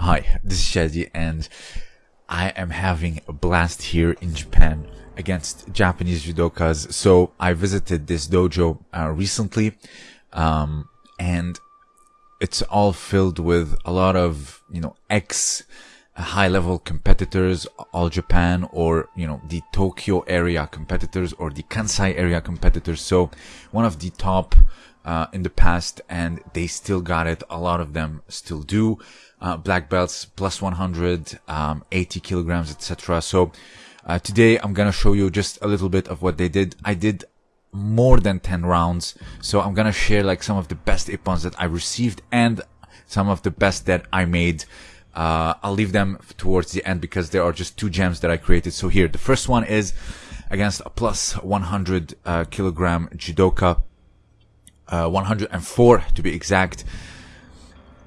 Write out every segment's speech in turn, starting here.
Hi, this is Shadi and I am having a blast here in Japan against Japanese judokas. So I visited this dojo uh, recently, um, and it's all filled with a lot of, you know, ex high level competitors, all Japan or, you know, the Tokyo area competitors or the Kansai area competitors. So one of the top uh, in the past and they still got it. A lot of them still do. Uh, black belts plus 100, um, 80 kilograms, etc. So uh, today I'm gonna show you just a little bit of what they did. I did more than 10 rounds. So I'm gonna share like some of the best ippons that I received and some of the best that I made. Uh, I'll leave them towards the end because there are just two gems that I created. So here, the first one is against a plus 100 uh, kilogram judoka uh, 104 to be exact.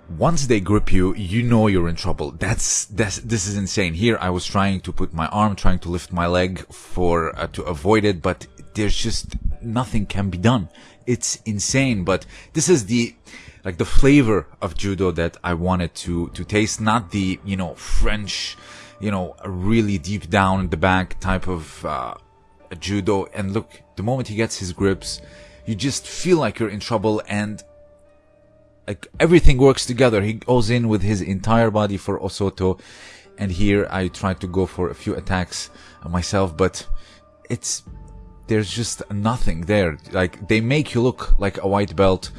Once they grip you, you know you're in trouble. That's, that's, this is insane. Here I was trying to put my arm, trying to lift my leg for, uh, to avoid it, but there's just nothing can be done. It's insane, but this is the, like the flavor of judo that I wanted to, to taste, not the, you know, French, you know, really deep down in the back type of, uh, judo. And look, the moment he gets his grips, you just feel like you're in trouble and like everything works together. He goes in with his entire body for Osoto. And here I tried to go for a few attacks myself, but it's, there's just nothing there. Like they make you look like a white belt.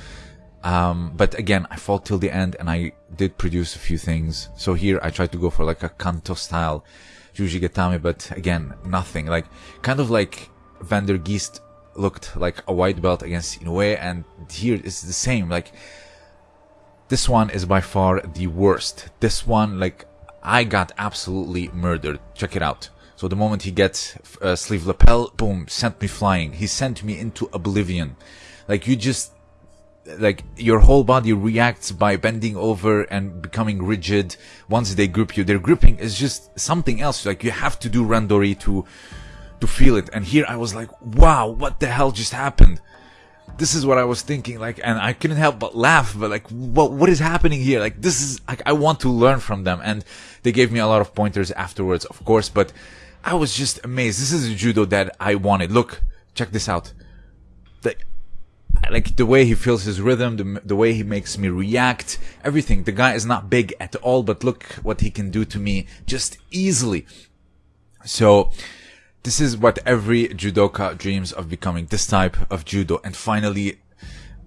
Um, but again, I fought till the end and I did produce a few things. So here I tried to go for like a Kanto style Jujigatame, but again, nothing. Like kind of like Van der Geest looked like a white belt against Inoue, and here it's the same. Like this one is by far the worst. This one, like I got absolutely murdered. Check it out. So the moment he gets uh, sleeve lapel, boom, sent me flying. He sent me into oblivion. Like you just like your whole body reacts by bending over and becoming rigid once they grip you. Their gripping is just something else. Like you have to do randori to to feel it. And here I was like, wow, what the hell just happened? This is what I was thinking, like, and I couldn't help but laugh, but like, what, what is happening here? Like, this is, like, I want to learn from them. And they gave me a lot of pointers afterwards, of course, but I was just amazed. This is judo that I wanted. Look, check this out. The, like the way he feels his rhythm, the, the way he makes me react, everything. The guy is not big at all, but look what he can do to me just easily. So, this is what every judoka dreams of becoming this type of judo. And finally,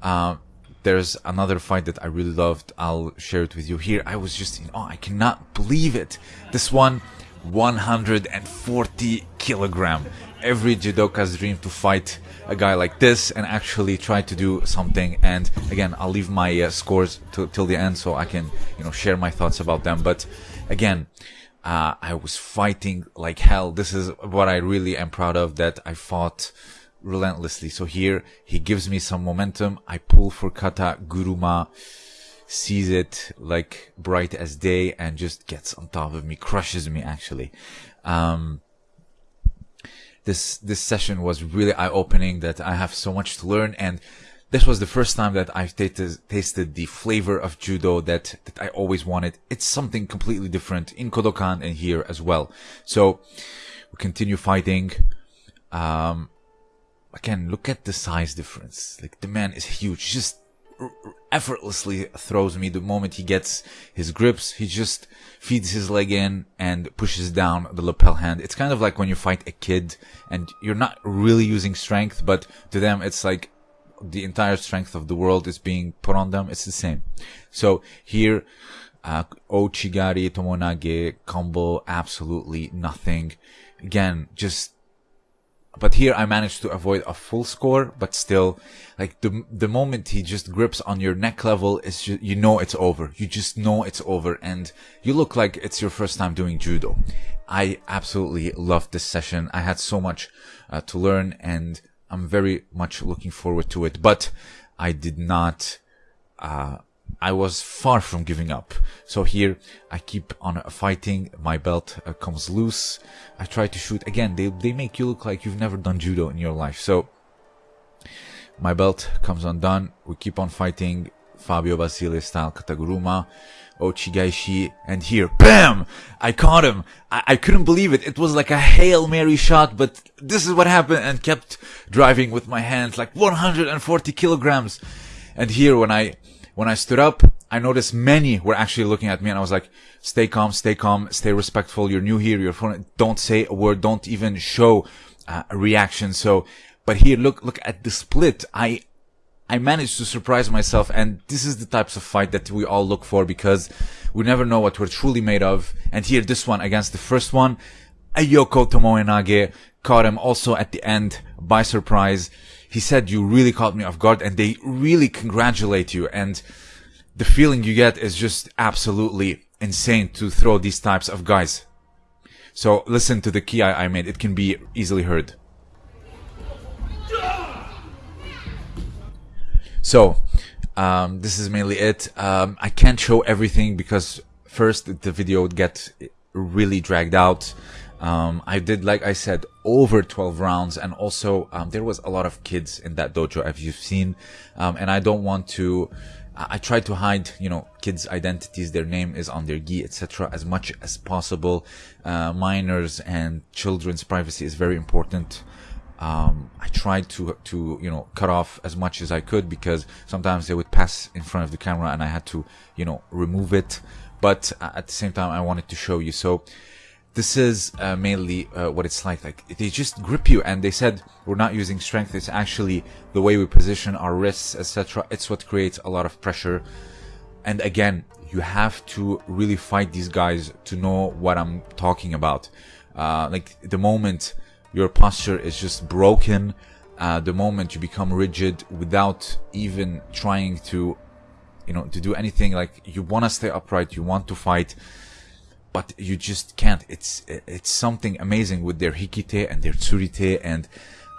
uh, there's another fight that I really loved. I'll share it with you here. I was just, in oh, I cannot believe it. This one, 140 kilogram. Every judoka's dream to fight a guy like this and actually try to do something. And again, I'll leave my uh, scores till the end so I can, you know, share my thoughts about them. But again, uh, I was fighting like hell. This is what I really am proud of that I fought relentlessly. So here he gives me some momentum. I pull for kata. Guruma sees it like bright as day and just gets on top of me, crushes me actually. Um, this, this session was really eye opening that I have so much to learn and this was the first time that I've tasted, the flavor of judo that, that I always wanted. It's something completely different in Kodokan and here as well. So we continue fighting. Um, again, look at the size difference. Like the man is huge. He just effortlessly throws me the moment he gets his grips. He just feeds his leg in and pushes down the lapel hand. It's kind of like when you fight a kid and you're not really using strength, but to them it's like the entire strength of the world is being put on them, it's the same. So here, uh, Ouchigari, Tomoenage, combo, absolutely nothing. Again, just, but here I managed to avoid a full score, but still, like the, the moment he just grips on your neck level, it's just, you know it's over. You just know it's over and you look like it's your first time doing judo. I absolutely loved this session. I had so much uh, to learn and I'm very much looking forward to it, but I did not, uh, I was far from giving up. So here I keep on fighting. My belt uh, comes loose. I try to shoot again. They, they make you look like you've never done judo in your life. So my belt comes undone. We keep on fighting. Fabio Basile style Kataguruma, Ouchigaeshi, and here, BAM! I caught him. I, I couldn't believe it. It was like a Hail Mary shot, but this is what happened and kept driving with my hands like 140 kilograms. And here when I, when I stood up, I noticed many were actually looking at me and I was like, stay calm, stay calm, stay respectful. You're new here. You're foreign. Don't say a word. Don't even show uh, a reaction. So, but here, look, look at the split. I, I managed to surprise myself and this is the types of fight that we all look for because we never know what we're truly made of. And here, this one against the first one, Ayoko Tomoenage caught him also at the end by surprise. He said, you really caught me off guard and they really congratulate you. And the feeling you get is just absolutely insane to throw these types of guys. So listen to the kiai, I made. It can be easily heard. So, um, this is mainly it. Um, I can't show everything because first the video would get really dragged out. Um, I did, like I said, over 12 rounds and also, um, there was a lot of kids in that dojo as you've seen. Um, and I don't want to, I try to hide, you know, kids' identities, their name is on their gi, etc., as much as possible. Uh, minors and children's privacy is very important um, I tried to to you know cut off as much as I could because sometimes they would pass in front of the camera and I had to you know remove it. But at the same time, I wanted to show you. So this is uh, mainly uh, what it's like. Like they just grip you, and they said we're not using strength. It's actually the way we position our wrists, etc. It's what creates a lot of pressure. And again, you have to really fight these guys to know what I'm talking about. Uh, like the moment your posture is just broken uh, the moment you become rigid without even trying to you know to do anything like you want to stay upright you want to fight but you just can't it's it's something amazing with their hikite and their tsurite and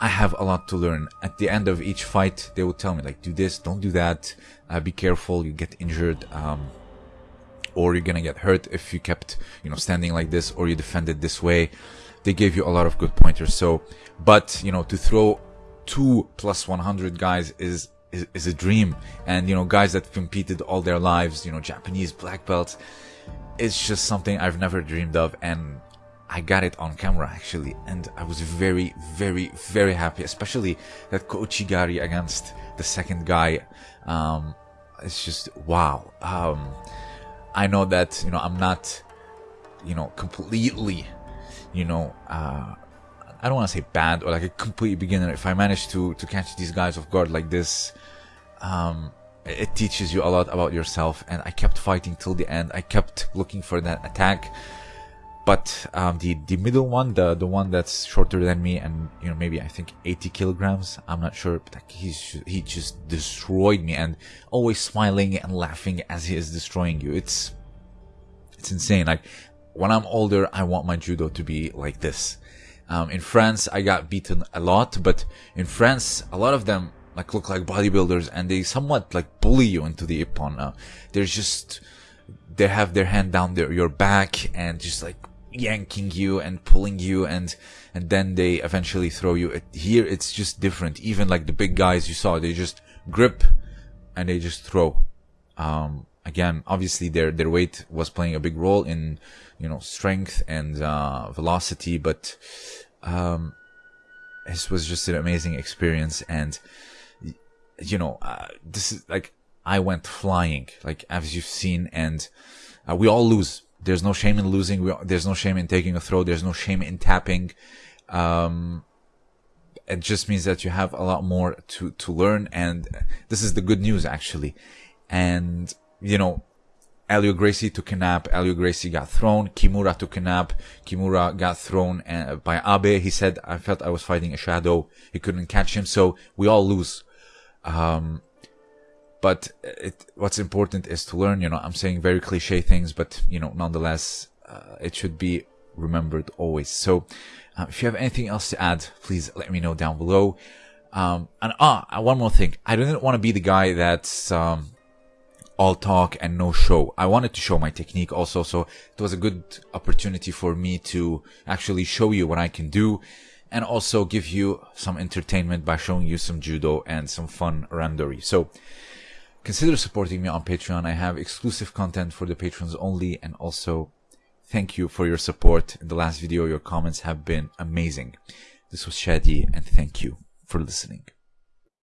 I have a lot to learn. At the end of each fight, they would tell me like, do this, don't do that, uh, be careful, you get injured, um, or you're gonna get hurt if you kept, you know, standing like this, or you defended this way they gave you a lot of good pointers. So, but you know, to throw two plus 100 guys is, is, a dream. And you know, guys that competed all their lives, you know, Japanese black belts, it's just something I've never dreamed of. And I got it on camera actually, and I was very, very, very happy, especially that Kouchigari against the second guy. Um, it's just wow. Um, I know that you know I'm not, you know, completely you know, uh, I don't want to say bad or like a complete beginner. If I manage to to catch these guys off guard like this, um, it teaches you a lot about yourself. And I kept fighting till the end. I kept looking for that attack. But um, the the middle one, the the one that's shorter than me, and you know maybe I think 80 kilograms, I'm not sure, but like he's he just destroyed me, and always smiling and laughing as he is destroying you. It's it's insane. Like when I'm older, I want my judo to be like this. Um, in France, I got beaten a lot, but in France, a lot of them like look like bodybuilders and they somewhat like bully you into the ippon. Uh, they're just, they have their hand down their, your back and just like yanking you and pulling you and, and then they eventually throw you. Here, it's just different. Even like the big guys you saw, they just grip and they just throw. Um, again, obviously their, their weight was playing a big role in, you know, strength and uh, velocity, but um, this was just an amazing experience. And you know, uh, this is like I went flying, like as you've seen, and uh, we all lose. There's no shame in losing. We, there's no shame in taking a throw. There's no shame in tapping. Um, it just means that you have a lot more to to learn, and this is the good news actually. And you know, Helio Gracie took a nap. Helio Gracie got thrown. Kimura took a nap. Kimura got thrown uh, by Abe. He said, I felt I was fighting a shadow. He couldn't catch him. So we all lose. Um, but it, what's important is to learn, you know, I'm saying very cliche things, but, you know, nonetheless, uh, it should be remembered always. So, uh, if you have anything else to add, please let me know down below. Um, and ah, one more thing. I didn't want to be the guy that's, um, all talk and no show. I wanted to show my technique also, so it was a good opportunity for me to actually show you what I can do and also give you some entertainment by showing you some judo and some fun randori. So consider supporting me on Patreon. I have exclusive content for the patrons only and also thank you for your support in the last video. Your comments have been amazing. This was Shadi and thank you for listening.